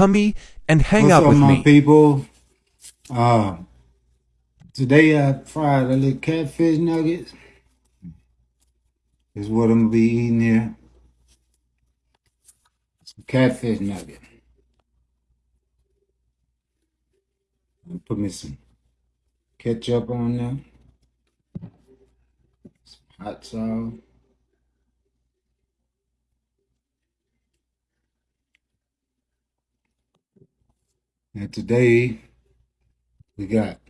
Humby and hang What's out up, with my me. people? Uh, today I fried a little catfish nuggets. Is what I'm gonna be eating here. Some catfish nugget. Put me some ketchup on there. Some hot sauce. And today we got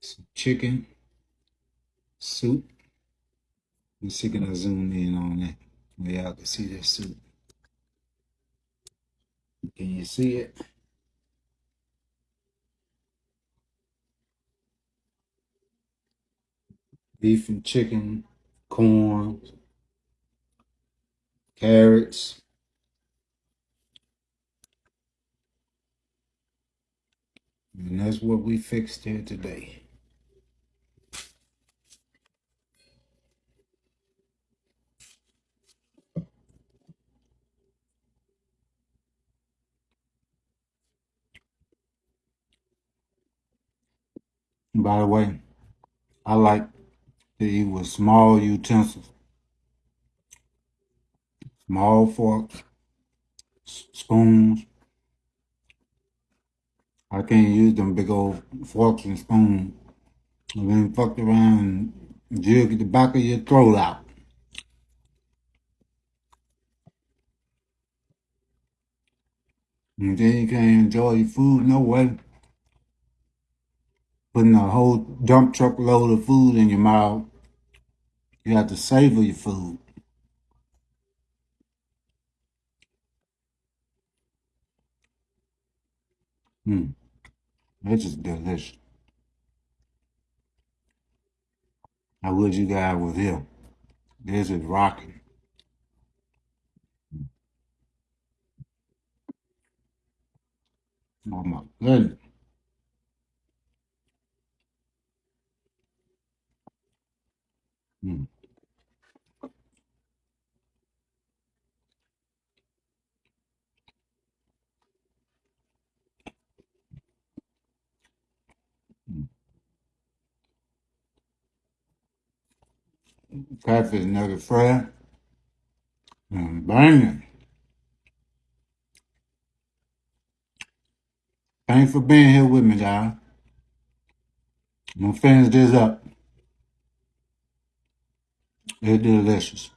some chicken soup. Let's see can I zoom in on that. Where y'all can see this soup. Can you see it? Beef and chicken, corn, carrots. And that's what we fixed here today. By the way, I like to eat with small utensils, small forks, spoons. I can't use them big old forks and spoons. And then fucked around and jig the back of your throat out. And then you can't enjoy your food no way. Putting a whole dump truck load of food in your mouth. You have to savor your food. Mm. This is delicious. I wish you guys was here. This is rocking. Oh my goodness. Mm. Mm. Catfish nugget fry. And banging. Thanks for being here with me, guys. I'm gonna finish this up. It's delicious.